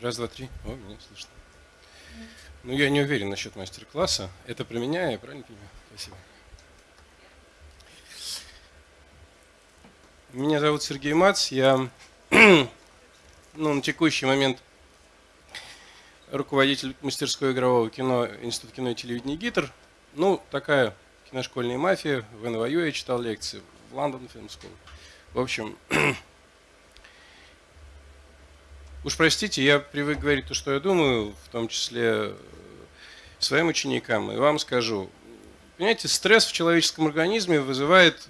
Раз, два, три. О, меня слышно. Ну, я не уверен насчет мастер-класса. Это про меня, я правильно понимаю? Спасибо. Меня зовут Сергей Мац. Я ну, на текущий момент руководитель мастерской игрового кино Института кино и телевидения ГИТР. Ну, такая киношкольная мафия. В НВЮ я читал лекции, в Лондон Film School. В общем, Уж простите, я привык говорить то, что я думаю, в том числе э, своим ученикам, и вам скажу. Понимаете, стресс в человеческом организме вызывает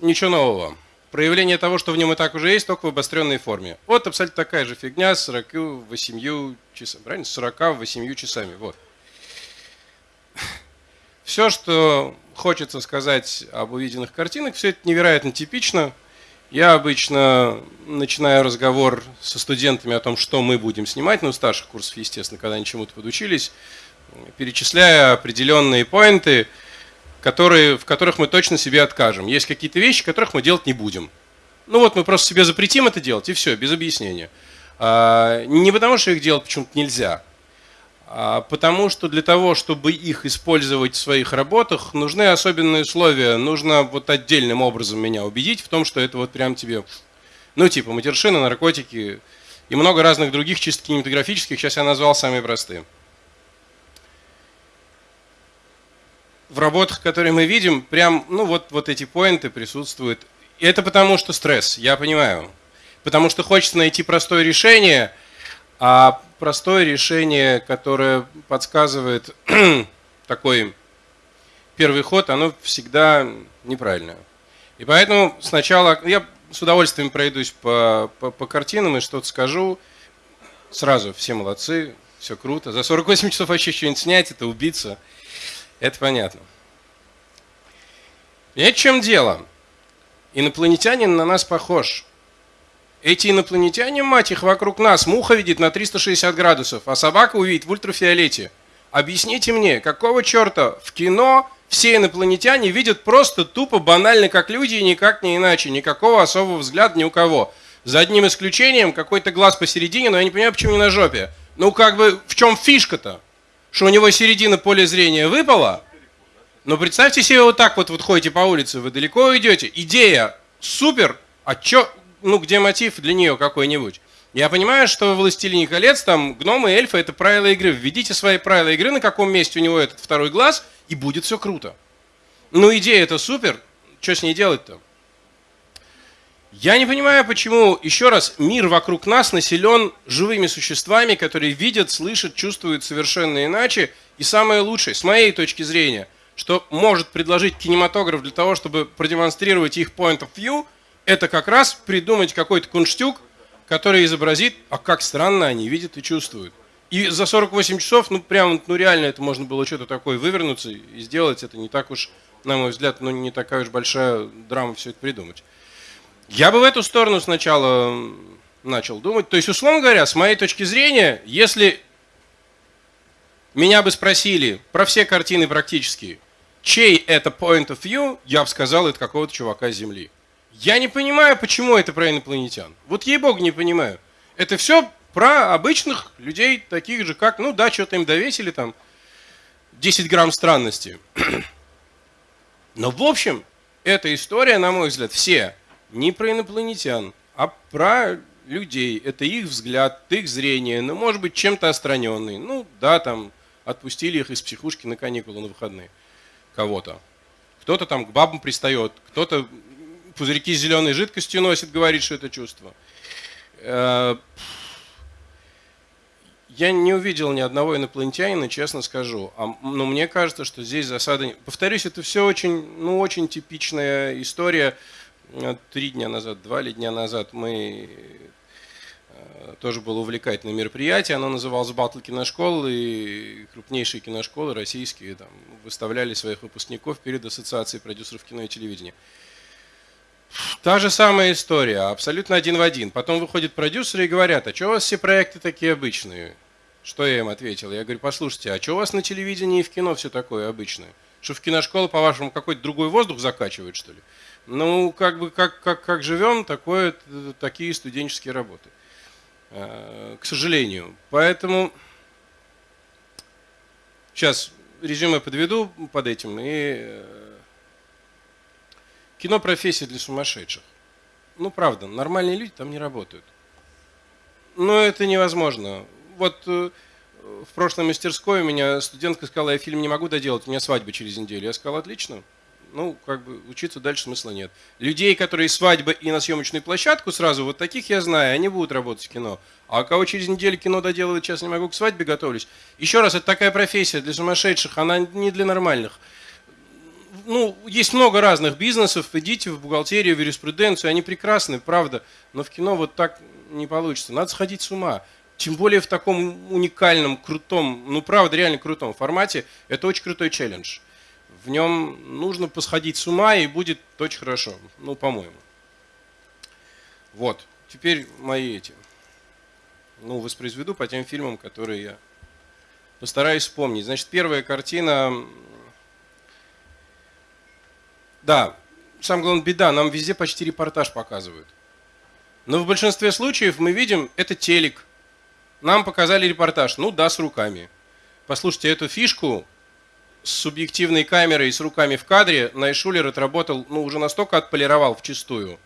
ничего нового. Проявление того, что в нем и так уже есть, только в обостренной форме. Вот абсолютно такая же фигня с 48 часами. Правильно? 48 часами. Вот. Все, что хочется сказать об увиденных картинах, все это невероятно типично – я обычно начинаю разговор со студентами о том, что мы будем снимать, ну, старших курсов, естественно, когда они чему-то подучились, перечисляя определенные поинты, которые, в которых мы точно себе откажем. Есть какие-то вещи, которых мы делать не будем. Ну вот мы просто себе запретим это делать, и все, без объяснения. А, не потому, что их делать почему-то нельзя, потому что для того, чтобы их использовать в своих работах, нужны особенные условия. Нужно вот отдельным образом меня убедить в том, что это вот прям тебе, ну типа матершина, наркотики и много разных других чисто кинематографических, сейчас я назвал самые простые. В работах, которые мы видим, прям, ну вот, вот эти поинты присутствуют. И это потому, что стресс, я понимаю. Потому что хочется найти простое решение – а простое решение, которое подсказывает такой первый ход, оно всегда неправильное. И поэтому сначала я с удовольствием пройдусь по, по, по картинам и что-то скажу. Сразу все молодцы, все круто. За 48 часов вообще что-нибудь снять, это убиться. Это понятно. Понимаете, в чем дело? Инопланетянин на нас похож. Эти инопланетяне, мать их, вокруг нас. Муха видит на 360 градусов, а собака увидит в ультрафиолете. Объясните мне, какого черта в кино все инопланетяне видят просто тупо банально как люди и никак не иначе. Никакого особого взгляда ни у кого. За одним исключением, какой-то глаз посередине, но я не понимаю, почему не на жопе. Ну как бы, в чем фишка-то? Что у него середина поля зрения выпала? Но ну, представьте себе вот так вот, вот ходите по улице, вы далеко идете, идея супер, а чё, ну, где мотив для нее какой-нибудь. Я понимаю, что в «Властелине колец» там гномы, эльфы – это правила игры. Введите свои правила игры, на каком месте у него этот второй глаз, и будет все круто. Ну, идея это супер, что с ней делать-то? Я не понимаю, почему, еще раз, мир вокруг нас населен живыми существами, которые видят, слышат, чувствуют совершенно иначе. И самое лучшее, с моей точки зрения, что может предложить кинематограф для того, чтобы продемонстрировать их point of view – это как раз придумать какой-то кунштюк, который изобразит, а как странно они видят и чувствуют. И за 48 часов, ну прям, ну реально это можно было что-то такое вывернуться и сделать. Это не так уж, на мой взгляд, ну не такая уж большая драма все это придумать. Я бы в эту сторону сначала начал думать. То есть, условно говоря, с моей точки зрения, если меня бы спросили про все картины практически, чей это point of view, я бы сказал, это какого-то чувака с Земли. Я не понимаю, почему это про инопланетян. Вот ей-богу не понимаю. Это все про обычных людей, таких же, как, ну да, что-то им довесили там, 10 грамм странности. Но в общем, эта история, на мой взгляд, все не про инопланетян, а про людей. Это их взгляд, их зрение, ну, может быть, чем-то остраненный. Ну, да, там, отпустили их из психушки на каникулы на выходные. Кого-то. Кто-то там к бабам пристает, кто-то пузырьки с зеленой жидкостью носит, говорит, что это чувство. Э, я не увидел ни одного инопланетянина, честно скажу. А, но мне кажется, что здесь засада... Повторюсь, это все очень, ну, очень типичная история. Э, три дня назад, два ли дня назад мы э, тоже было увлекательное мероприятие. Оно называлось «Батл киношкол», и крупнейшие киношколы российские там, выставляли своих выпускников перед Ассоциацией продюсеров кино и телевидения. Та же самая история, абсолютно один в один. Потом выходят продюсеры и говорят, а что у вас все проекты такие обычные? Что я им ответил? Я говорю, послушайте, а что у вас на телевидении и в кино все такое обычное? Что в киношколу, по-вашему, какой-то другой воздух закачивает, что ли? Ну, как бы, как, как, как живем, такое, такие студенческие работы. э, к сожалению. Поэтому сейчас резюме подведу под этим. И э, кино профессия для сумасшедших. Ну, правда, нормальные люди там не работают. Но это невозможно. Вот э, в прошлой мастерской у меня студентка сказала, я фильм не могу доделать, у меня свадьба через неделю. Я сказал, отлично, ну, как бы учиться дальше смысла нет. Людей, которые свадьба и на съемочную площадку сразу, вот таких я знаю, они будут работать в кино. А кого через неделю кино доделывать, сейчас не могу, к свадьбе готовлюсь. Еще раз, это такая профессия для сумасшедших, она не для нормальных. Ну, есть много разных бизнесов, идите в бухгалтерию, в юриспруденцию, они прекрасны, правда, но в кино вот так не получится. Надо сходить с ума. Тем более в таком уникальном, крутом, ну правда, реально крутом формате, это очень крутой челлендж в нем нужно посходить с ума и будет очень хорошо. Ну, по-моему. Вот. Теперь мои эти. Ну, воспроизведу по тем фильмам, которые я постараюсь вспомнить. Значит, первая картина. Да, самое главное беда, нам везде почти репортаж показывают. Но в большинстве случаев мы видим, это телек. Нам показали репортаж. Ну да, с руками. Послушайте, эту фишку с субъективной камерой и с руками в кадре Найшулер отработал, ну, уже настолько отполировал в чистую,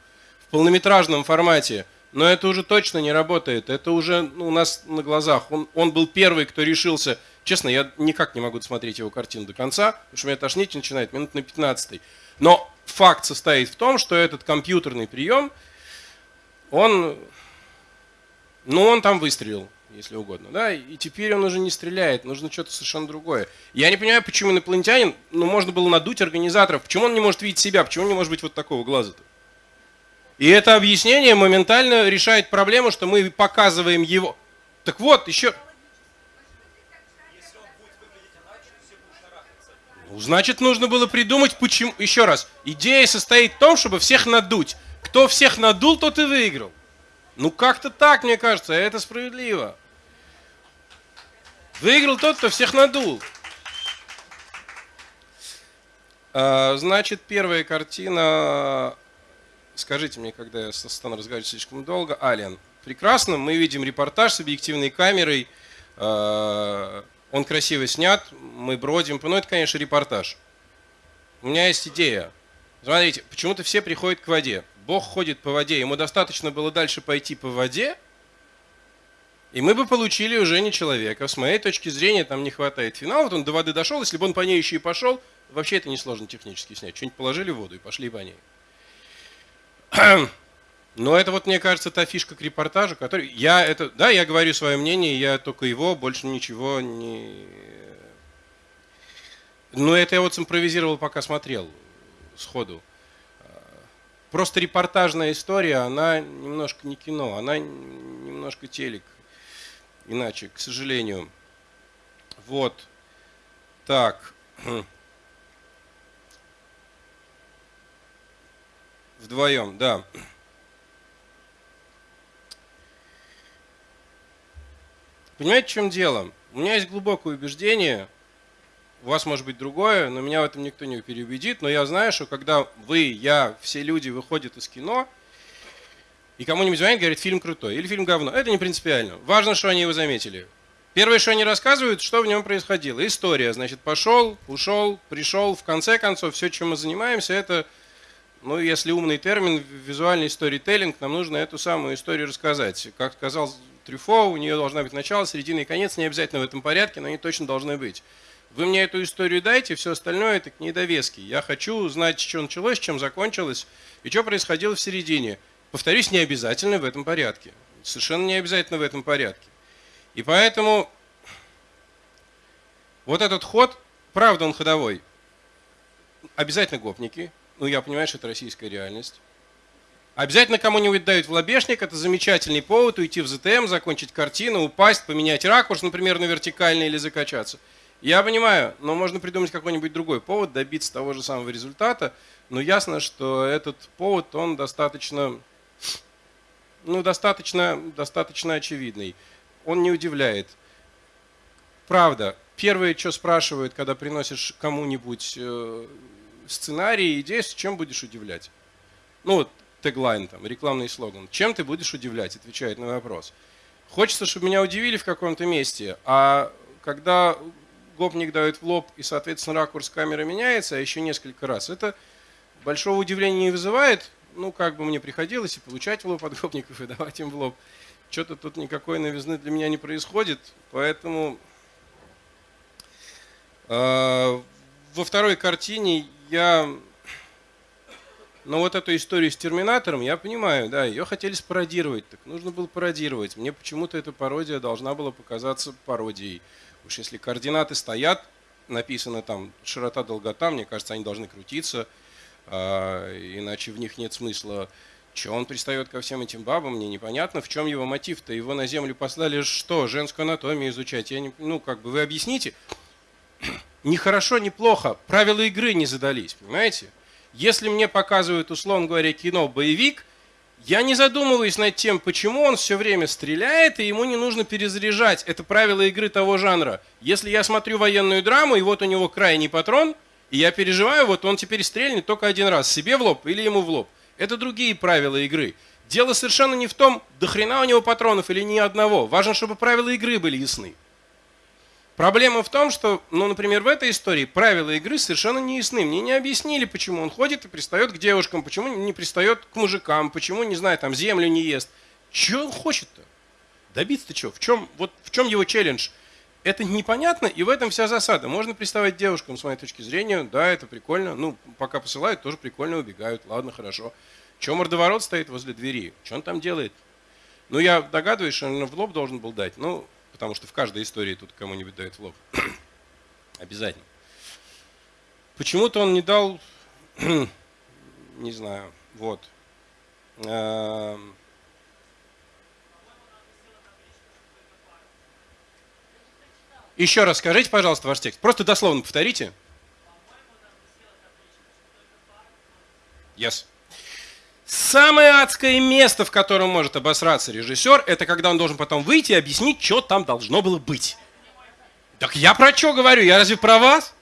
в полнометражном формате, но это уже точно не работает, это уже ну, у нас на глазах. Он, он был первый, кто решился, честно, я никак не могу смотреть его картину до конца, потому что меня тошнить начинает минут на 15 Но факт состоит в том, что этот компьютерный прием, он, ну, он там выстрелил если угодно. Да? И теперь он уже не стреляет, нужно что-то совершенно другое. Я не понимаю, почему инопланетянин, ну, можно было надуть организаторов, почему он не может видеть себя, почему он не может быть вот такого глаза-то? И это объяснение моментально решает проблему, что мы показываем его. Так вот, еще... значит, нужно было придумать, почему... Еще раз, идея состоит в том, чтобы всех надуть. Кто всех надул, тот и выиграл. Ну, как-то так, мне кажется, это справедливо. Выиграл тот, кто всех надул. А, значит, первая картина, скажите мне, когда я стану разговаривать слишком долго, Ален. Прекрасно, мы видим репортаж с объективной камерой, а, он красиво снят, мы бродим, ну это, конечно, репортаж. У меня есть идея. Смотрите, почему-то все приходят к воде. Бог ходит по воде, ему достаточно было дальше пойти по воде, и мы бы получили уже не человека. С моей точки зрения, там не хватает финала. Вот он до воды дошел, если бы он по ней еще и пошел, вообще это несложно технически снять. Что-нибудь положили в воду и пошли по ней. Но это вот, мне кажется, та фишка к репортажу, который... Я это... Да, я говорю свое мнение, я только его, больше ничего не... Но это я вот симпровизировал, пока смотрел сходу. Просто репортажная история, она немножко не кино, она немножко телек иначе, к сожалению. Вот. Так. Вдвоем, да. Понимаете, в чем дело? У меня есть глубокое убеждение, у вас может быть другое, но меня в этом никто не переубедит, но я знаю, что когда вы, я, все люди выходят из кино – и кому-нибудь звонит, говорит, фильм крутой или фильм говно. Это не принципиально. Важно, что они его заметили. Первое, что они рассказывают, что в нем происходило. История, значит, пошел, ушел, пришел. В конце концов, все, чем мы занимаемся, это, ну, если умный термин, визуальный сторителлинг, нам нужно эту самую историю рассказать. Как сказал Трюфо, у нее должна быть начало, середина и конец, не обязательно в этом порядке, но они точно должны быть. Вы мне эту историю дайте, все остальное это к ней довески. Я хочу знать, что началось, чем закончилось и что происходило в середине. Повторюсь, не обязательно в этом порядке. Совершенно не обязательно в этом порядке. И поэтому вот этот ход, правда он ходовой. Обязательно гопники. Ну, я понимаю, что это российская реальность. Обязательно кому-нибудь дают в лобешник, это замечательный повод уйти в ЗТМ, закончить картину, упасть, поменять ракурс, например, на вертикальный или закачаться. Я понимаю, но можно придумать какой-нибудь другой повод, добиться того же самого результата, но ясно, что этот повод, он достаточно ну, достаточно, достаточно очевидный. Он не удивляет. Правда, первое, что спрашивают, когда приносишь кому-нибудь э, сценарий, идею, с чем будешь удивлять? Ну, вот теглайн, там, рекламный слоган. Чем ты будешь удивлять, отвечает на вопрос. Хочется, чтобы меня удивили в каком-то месте, а когда гопник дает в лоб и, соответственно, ракурс камеры меняется, а еще несколько раз, это большого удивления не вызывает. Ну, как бы мне приходилось и получать в лоб от гопников, и давать им в лоб. Что-то тут никакой новизны для меня не происходит, поэтому э, во второй картине я но вот эту историю с Терминатором, я понимаю, да, ее хотели спародировать, так нужно было пародировать. Мне почему-то эта пародия должна была показаться пародией. Уж если координаты стоят, написано там широта, долгота, мне кажется, они должны крутиться, а, иначе в них нет смысла. Че он пристает ко всем этим бабам, мне непонятно, в чем его мотив-то. Его на землю послали что, женскую анатомию изучать? Я не, ну, как бы вы объясните. Ни хорошо, ни плохо. Правила игры не задались, понимаете? Если мне показывают, условно говоря, кино боевик, я не задумываюсь над тем, почему он все время стреляет, и ему не нужно перезаряжать. Это правило игры того жанра. Если я смотрю военную драму, и вот у него крайний патрон, и я переживаю, вот он теперь стрельнет только один раз, себе в лоб или ему в лоб. Это другие правила игры. Дело совершенно не в том, до хрена у него патронов или ни одного. Важно, чтобы правила игры были ясны. Проблема в том, что, ну, например, в этой истории правила игры совершенно не ясны. Мне не объяснили, почему он ходит и пристает к девушкам, почему не пристает к мужикам, почему, не знаю, там землю не ест. Чего он хочет-то? Добиться-то чего? В чем, вот в чем его челлендж? Это непонятно, и в этом вся засада. Можно приставать девушкам, с моей точки зрения, да, это прикольно. Ну, пока посылают, тоже прикольно убегают. Ладно, хорошо. Чем мордоворот стоит возле двери? Что он там делает? Ну, я догадываюсь, что он в лоб должен был дать. Ну, потому что в каждой истории тут кому-нибудь дают в лоб. Обязательно. Почему-то он не дал, не знаю, вот. Эм. Еще раз скажите, пожалуйста, ваш текст. Просто дословно повторите. Yes. Самое адское место, в котором может обосраться режиссер, это когда он должен потом выйти и объяснить, что там должно было быть. Так я про что говорю? Я разве про вас?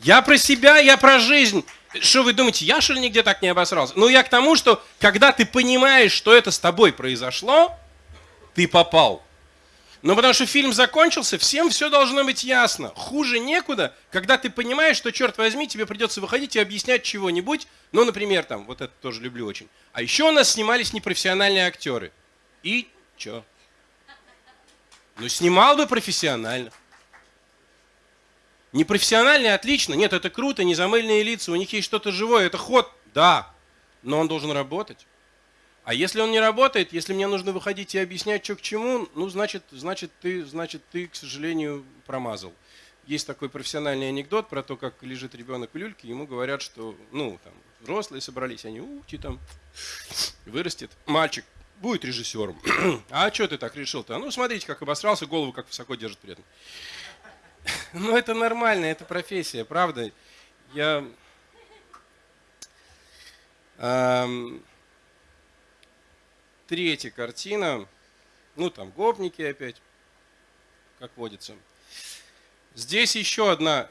Я про себя, я про жизнь. Что вы думаете, я что ли нигде так не обосрался? Ну я к тому, что когда ты понимаешь, что это с тобой произошло, ты попал. Ну, потому что фильм закончился, всем все должно быть ясно. Хуже некуда, когда ты понимаешь, что, черт возьми, тебе придется выходить и объяснять чего-нибудь. Ну, например, там, вот это тоже люблю очень. А еще у нас снимались непрофессиональные актеры. И что? Ну, снимал бы профессионально. Непрофессиональный отлично. Нет, это круто, незамыльные лица, у них есть что-то живое, это ход. Да, но он должен работать. А если он не работает, если мне нужно выходить и объяснять, что к чему, ну, значит, значит, ты, значит, ты, к сожалению, промазал. Есть такой профессиональный анекдот про то, как лежит ребенок в люльке, ему говорят, что, ну, там, взрослые собрались, они, ути, там, вырастет. Мальчик будет режиссером. а что ты так решил-то? Ну, смотрите, как обосрался, голову как высоко держит при этом. ну, это нормально, это профессия, правда. Я... Эм, Третья картина, ну там гопники опять, как водится. Здесь еще одна,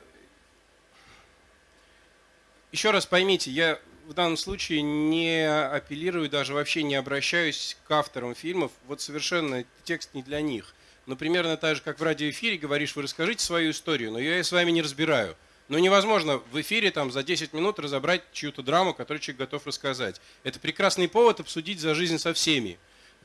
еще раз поймите, я в данном случае не апеллирую, даже вообще не обращаюсь к авторам фильмов, вот совершенно текст не для них. Но примерно так же, как в радиоэфире говоришь, вы расскажите свою историю, но я ее с вами не разбираю. Но невозможно в эфире там за 10 минут разобрать чью-то драму, которую человек готов рассказать. Это прекрасный повод обсудить за жизнь со всеми.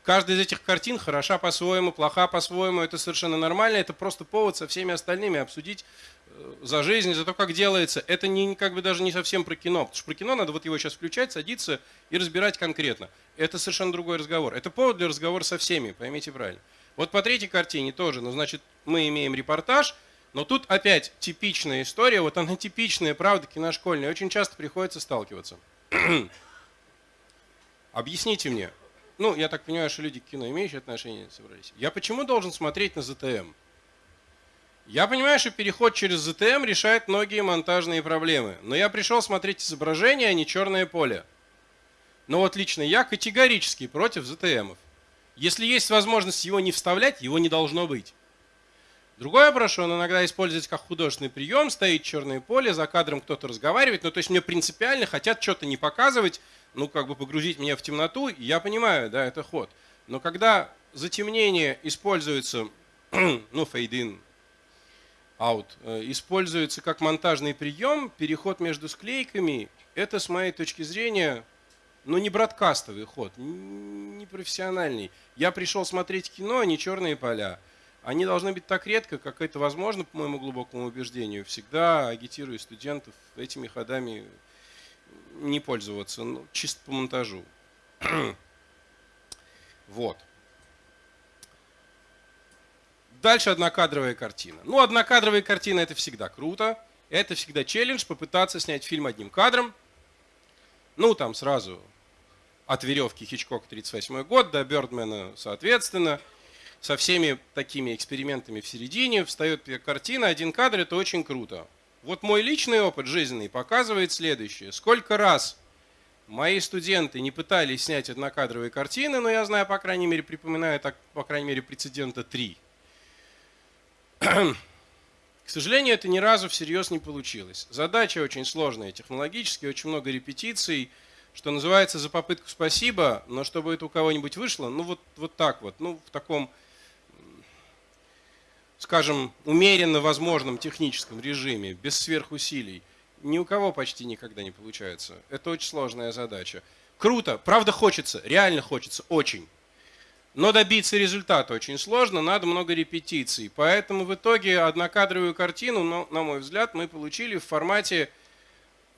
Каждая из этих картин хороша по-своему, плоха по-своему, это совершенно нормально, это просто повод со всеми остальными обсудить э, за жизнь, за то, как делается. Это не, как бы даже не совсем про кино, потому что про кино надо вот его сейчас включать, садиться и разбирать конкретно. Это совершенно другой разговор. Это повод для разговора со всеми, поймите правильно. Вот по третьей картине тоже, ну, значит, мы имеем репортаж, но тут опять типичная история, вот она типичная, правда, киношкольная, очень часто приходится сталкиваться. Объясните мне, ну, я так понимаю, что люди к кино имеющие отношение собрались. Я почему должен смотреть на ZTM? Я понимаю, что переход через ZTM решает многие монтажные проблемы, но я пришел смотреть изображение, а не черное поле. Но вот лично я категорически против ZTM. Если есть возможность его не вставлять, его не должно быть. Вопрос, что он иногда используется как художественный прием, стоит черное поле, за кадром кто-то разговаривает, ну то есть мне принципиально хотят что-то не показывать, ну как бы погрузить меня в темноту, я понимаю, да, это ход. Но когда затемнение используется, ну, фейдин, out, э, используется как монтажный прием, переход между склейками, это, с моей точки зрения, ну, не бродкастовый ход, не профессиональный. Я пришел смотреть кино, а не черные поля. Они должны быть так редко, как это возможно, по моему глубокому убеждению. Всегда агитирую студентов этими ходами не пользоваться, ну, чисто по монтажу. вот. Дальше однокадровая картина. Ну, однокадровая картина это всегда круто. Это всегда челлендж попытаться снять фильм одним кадром. Ну, там сразу от веревки Хичкок 38 год до Бёрдмена соответственно. Со всеми такими экспериментами в середине встает картина, один кадр, это очень круто. Вот мой личный опыт жизненный показывает следующее. Сколько раз мои студенты не пытались снять однокадровые картины, но я знаю, по крайней мере, припоминаю так, по крайней мере, прецедента три. К сожалению, это ни разу всерьез не получилось. Задача очень сложная технологически, очень много репетиций, что называется за попытку спасибо, но чтобы это у кого-нибудь вышло, ну вот, вот так вот, ну в таком, скажем, умеренно возможном техническом режиме, без сверхусилий, ни у кого почти никогда не получается. Это очень сложная задача. Круто, правда хочется, реально хочется, очень. Но добиться результата очень сложно, надо много репетиций. Поэтому в итоге однокадровую картину, ну, на мой взгляд, мы получили в формате,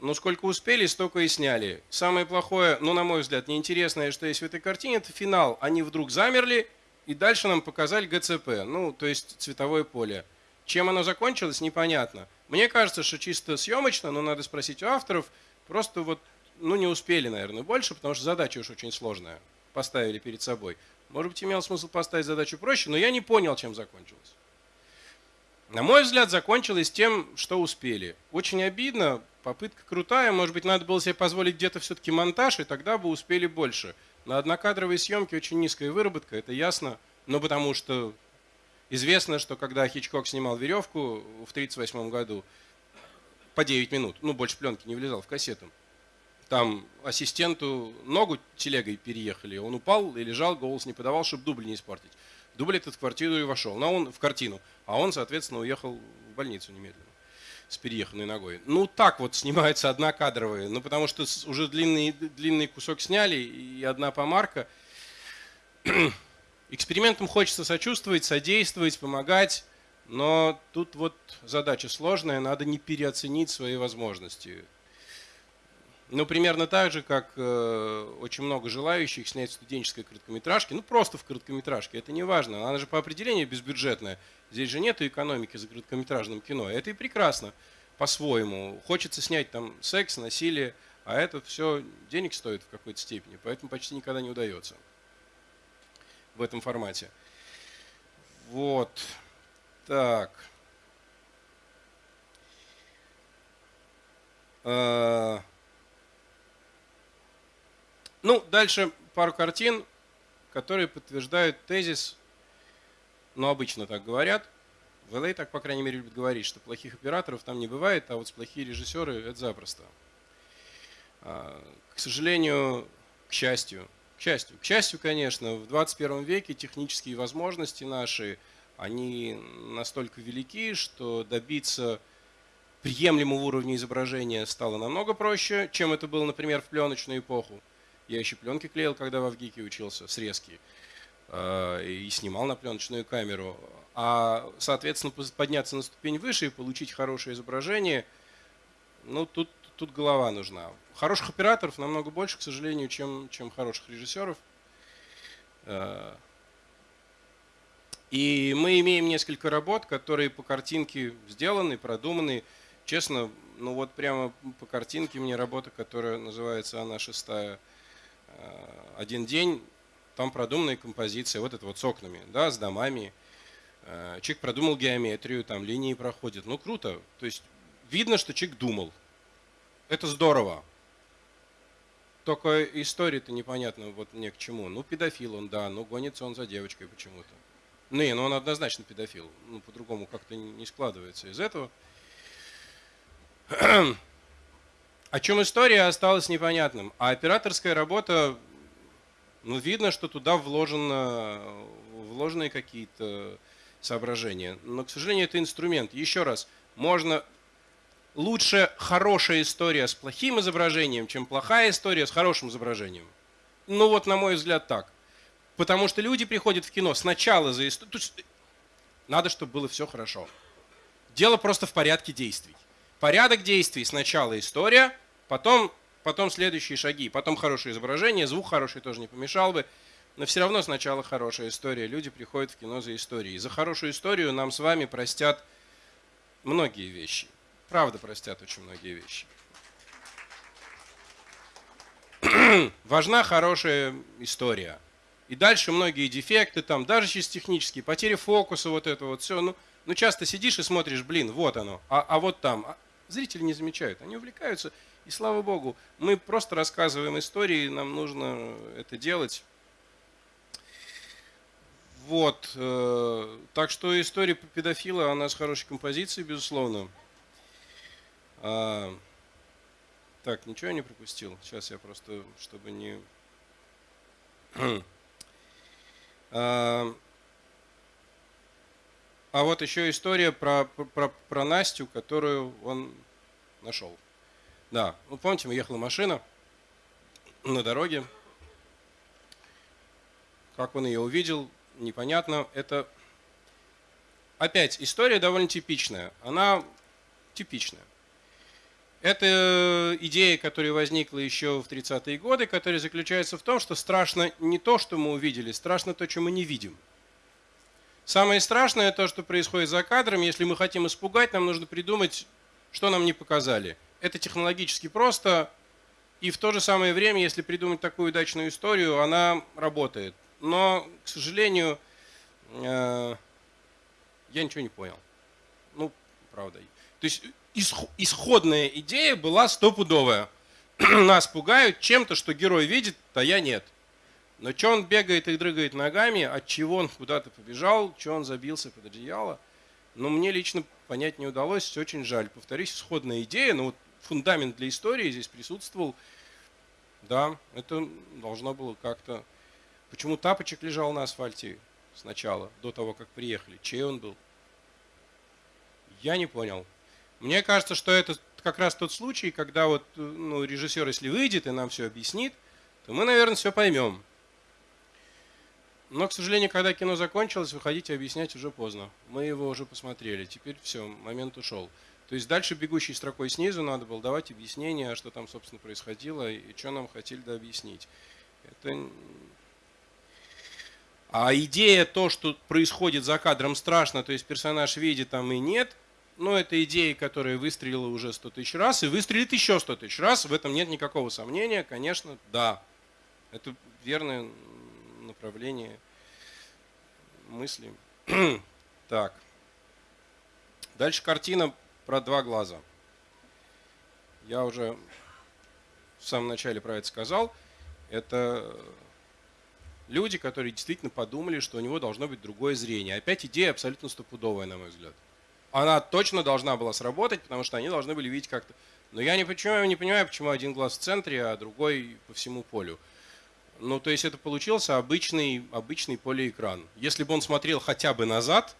ну сколько успели, столько и сняли. Самое плохое, ну на мой взгляд, неинтересное, что есть в этой картине, это финал. Они вдруг замерли и дальше нам показали ГЦП, ну то есть цветовое поле. Чем оно закончилось, непонятно. Мне кажется, что чисто съемочно, но надо спросить у авторов, просто вот, ну не успели, наверное, больше, потому что задача уж очень сложная поставили перед собой. Может быть, имел смысл поставить задачу проще, но я не понял, чем закончилось. На мой взгляд, закончилось тем, что успели. Очень обидно, попытка крутая, может быть, надо было себе позволить где-то все-таки монтаж, и тогда бы успели больше. На однокадровой съемке очень низкая выработка, это ясно, но потому что известно, что когда Хичкок снимал «Веревку» в 1938 году, по 9 минут, ну, больше пленки не влезал в кассету, там ассистенту ногу телегой переехали, он упал и лежал, голос не подавал, чтобы дубль не испортить. Дубль этот в квартиру и вошел, но он в картину, а он, соответственно, уехал в больницу немедленно с перееханной ногой. Ну, так вот снимается одна кадровая, ну, потому что уже длинный, длинный кусок сняли и одна помарка. Экспериментам хочется сочувствовать, содействовать, помогать, но тут вот задача сложная, надо не переоценить свои возможности. Ну, примерно так же, как э, очень много желающих снять студенческой короткометражки, ну, просто в короткометражке, это не важно, она же по определению безбюджетная. Здесь же нет экономики за короткометражным кино, это и прекрасно по-своему. Хочется снять там секс, насилие, а это все денег стоит в какой-то степени, поэтому почти никогда не удается в этом формате. Вот. Так. Uh... Ну, дальше пару картин, которые подтверждают тезис, но обычно так говорят. В LA так, по крайней мере, любят говорить, что плохих операторов там не бывает, а вот плохие режиссеры – это запросто. А, к сожалению, к счастью, к счастью, к счастью, конечно, в 21 веке технические возможности наши, они настолько велики, что добиться приемлемого уровня изображения стало намного проще, чем это было, например, в пленочную эпоху. Я еще пленки клеил, когда в Авгике учился, срезки. А, и снимал на пленочную камеру. А, соответственно, подняться на ступень выше и получить хорошее изображение, ну, тут, тут голова нужна. Хороших операторов намного больше, к сожалению, чем, чем хороших режиссеров. А, и мы имеем несколько работ, которые по картинке сделаны, продуманы. Честно, ну вот прямо по картинке мне работа, которая называется «Она шестая», Э, один день, там продуманная композиция, вот это вот с окнами, да, с домами. Э, человек продумал геометрию, там линии проходят. Ну, круто. То есть видно, что человек думал. Это здорово. Только история-то непонятна вот мне к чему. Ну, педофил он, да, но гонится он за девочкой почему-то. Ну, не, ну он однозначно педофил. Ну, по-другому как-то не складывается из этого. О чем история осталась непонятным. А операторская работа, ну, видно, что туда вложено, вложенные какие-то соображения. Но, к сожалению, это инструмент. Еще раз, можно лучше хорошая история с плохим изображением, чем плохая история с хорошим изображением. Ну вот, на мой взгляд, так. Потому что люди приходят в кино сначала за историю. Надо, чтобы было все хорошо. Дело просто в порядке действий. Порядок действий. Сначала история, потом, потом следующие шаги, потом хорошее изображение, звук хороший тоже не помешал бы. Но все равно сначала хорошая история. Люди приходят в кино за историей. За хорошую историю нам с вами простят многие вещи. Правда простят очень многие вещи. Важна хорошая история. И дальше многие дефекты, там, даже через технические, потери фокуса, вот это вот все. Ну, ну часто сидишь и смотришь, блин, вот оно, а, а вот там. А зрители не замечают, они увлекаются. И слава богу, мы просто рассказываем истории, нам нужно это делать. Вот. Э, так что история по педофила, она с хорошей композицией, безусловно. А, так, ничего я не пропустил. Сейчас я просто, чтобы не... а, вот еще история про, про, про Настю, которую он нашел. Да, ну помните, ехала машина на дороге. Как он ее увидел, непонятно. Это опять история довольно типичная. Она типичная. Это идея, которая возникла еще в 30-е годы, которая заключается в том, что страшно не то, что мы увидели, страшно то, что мы не видим. Самое страшное то, что происходит за кадром. Если мы хотим испугать, нам нужно придумать, что нам не показали. Это технологически просто, и в то же самое время, если придумать такую удачную историю, она работает. Но, к сожалению, э, я ничего не понял. Ну, правда. То есть исходная идея была стопудовая. Нас пугают чем-то, что герой видит, а я нет. Но что он бегает и дрыгает ногами, от чего он куда-то побежал, что он забился под одеяло, ну, мне лично понять не удалось, очень жаль. Повторюсь, исходная идея, но вот фундамент для истории здесь присутствовал. Да, это должно было как-то... Почему тапочек лежал на асфальте сначала, до того, как приехали? Чей он был? Я не понял. Мне кажется, что это как раз тот случай, когда вот ну, режиссер, если выйдет и нам все объяснит, то мы, наверное, все поймем. Но, к сожалению, когда кино закончилось, выходить и объяснять уже поздно. Мы его уже посмотрели. Теперь все, момент ушел. То есть дальше бегущей строкой снизу надо было давать объяснение, что там, собственно, происходило и что нам хотели да объяснить. Это... А идея то, что происходит за кадром страшно, то есть персонаж видит там и нет, ну, это идея, которая выстрелила уже 100 тысяч раз и выстрелит еще 100 тысяч раз. В этом нет никакого сомнения. Конечно, да. Это верное направление мысли. так. Дальше картина про два глаза. Я уже в самом начале про это сказал. Это люди, которые действительно подумали, что у него должно быть другое зрение. Опять идея абсолютно стопудовая, на мой взгляд. Она точно должна была сработать, потому что они должны были видеть как-то. Но я не, почему, не понимаю, почему один глаз в центре, а другой по всему полю. Ну, то есть это получился обычный, обычный полиэкран. Если бы он смотрел хотя бы назад,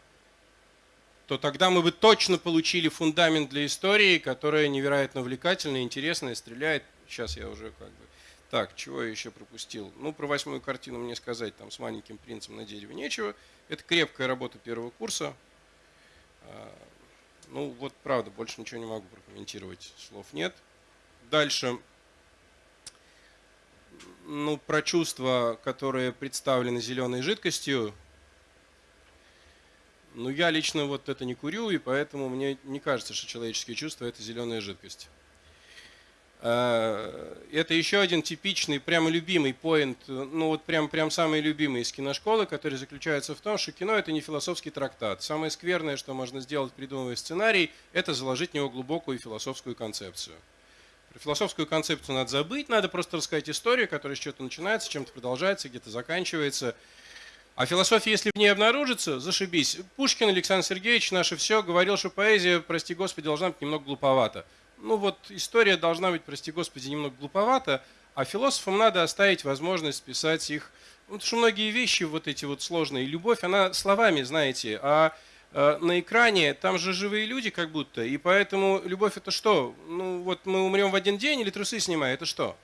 то тогда мы бы точно получили фундамент для истории, которая невероятно увлекательная, интересная, стреляет. Сейчас я уже как бы... Так, чего я еще пропустил? Ну, про восьмую картину мне сказать, там с маленьким принцем на дереве нечего. Это крепкая работа первого курса. А, ну, вот правда, больше ничего не могу прокомментировать, слов нет. Дальше ну, про чувства, которые представлены зеленой жидкостью, ну, я лично вот это не курю, и поэтому мне не кажется, что человеческие чувства – это зеленая жидкость. А, это еще один типичный, прямо любимый поинт, ну вот прям, прям самый любимый из киношколы, который заключается в том, что кино это не философский трактат. Самое скверное, что можно сделать, придумывая сценарий, это заложить в него глубокую философскую концепцию. Про философскую концепцию надо забыть, надо просто рассказать историю, которая с чего-то начинается, чем-то продолжается, где-то заканчивается. А философия, если в ней обнаружится, зашибись. Пушкин Александр Сергеевич, наше все, говорил, что поэзия, прости господи, должна быть немного глуповата. Ну вот история должна быть, прости господи, немного глуповата, а философам надо оставить возможность писать их Вот что многие вещи вот эти вот сложные, любовь, она словами, знаете, а на экране там же живые люди как будто, и поэтому любовь это что? Ну вот мы умрем в один день или трусы снимая, это что?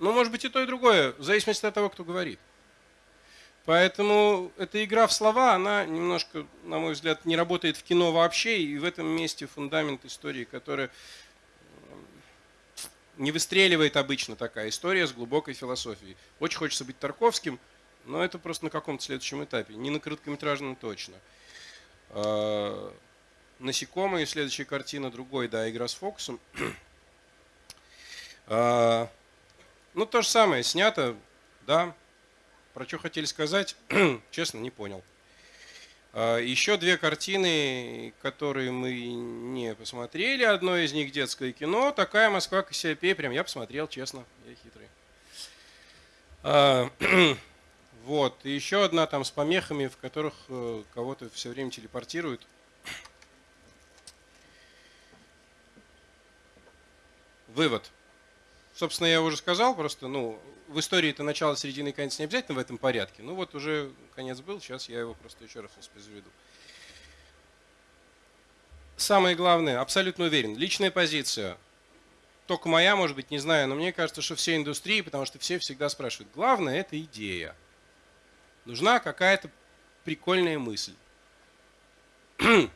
Ну может быть и то и другое, в зависимости от того, кто говорит. Поэтому эта игра в слова, она немножко, на мой взгляд, не работает в кино вообще, и в этом месте фундамент истории, которая не выстреливает обычно такая история с глубокой философией. Очень хочется быть Тарковским, но это просто на каком-то следующем этапе, не на короткометражном точно. А, Насекомые, следующая картина, другой, да, игра с фокусом. А, ну, то же самое, снято, да. Про что хотели сказать, честно, не понял. А, Еще две картины, которые мы не посмотрели. Одно из них детское кино. Такая Москва Кассиопея. Прям я посмотрел, честно. Я хитрый. Вот. И еще одна там с помехами, в которых э, кого-то все время телепортируют. Вывод. Собственно, я уже сказал, просто, ну, в истории это начало, середина и конец не обязательно в этом порядке. Ну вот уже конец был, сейчас я его просто еще раз воспроизведу. Самое главное, абсолютно уверен, личная позиция. Только моя, может быть, не знаю, но мне кажется, что все индустрии, потому что все всегда спрашивают, главное это идея. Нужна какая-то прикольная мысль.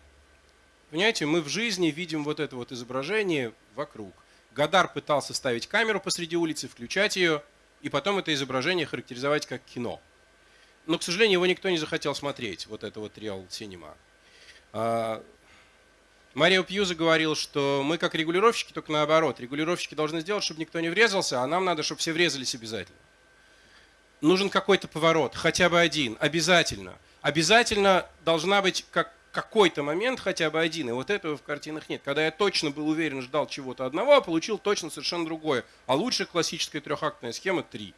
Понимаете, мы в жизни видим вот это вот изображение вокруг. Гадар пытался ставить камеру посреди улицы, включать ее, и потом это изображение характеризовать как кино. Но, к сожалению, его никто не захотел смотреть, вот это вот Real Cinema. А, Марио Пьюза говорил, что мы как регулировщики, только наоборот. Регулировщики должны сделать, чтобы никто не врезался, а нам надо, чтобы все врезались обязательно. Нужен какой-то поворот, хотя бы один, обязательно. Обязательно должна быть как какой-то момент хотя бы один, и вот этого в картинах нет. Когда я точно был уверен, ждал чего-то одного, а получил точно совершенно другое. А лучше классическая трехактная схема три.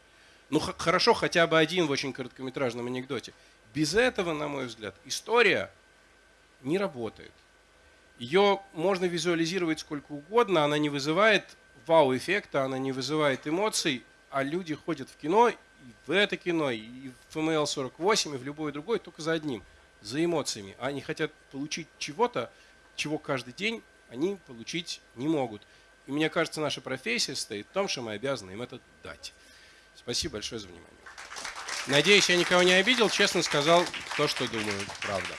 Ну хорошо, хотя бы один в очень короткометражном анекдоте. Без этого, на мой взгляд, история не работает. Ее можно визуализировать сколько угодно, она не вызывает вау-эффекта, она не вызывает эмоций, а люди ходят в кино, в это кино, и в FML 48, и в любое другое, только за одним – за эмоциями. А они хотят получить чего-то, чего каждый день они получить не могут. И мне кажется, наша профессия состоит в том, что мы обязаны им это дать. Спасибо большое за внимание. Надеюсь, я никого не обидел, честно сказал то, что думаю, правда.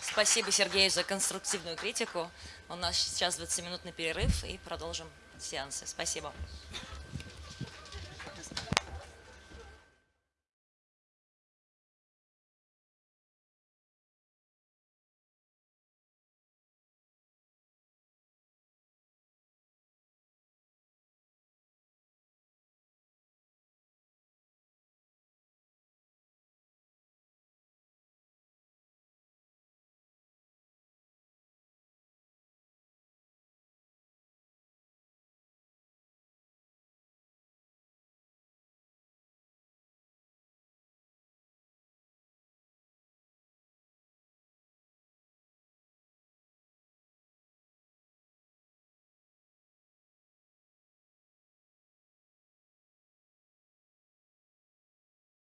Спасибо, Сергей, за конструктивную критику. У нас сейчас 20-минутный перерыв и продолжим сеансы. Спасибо.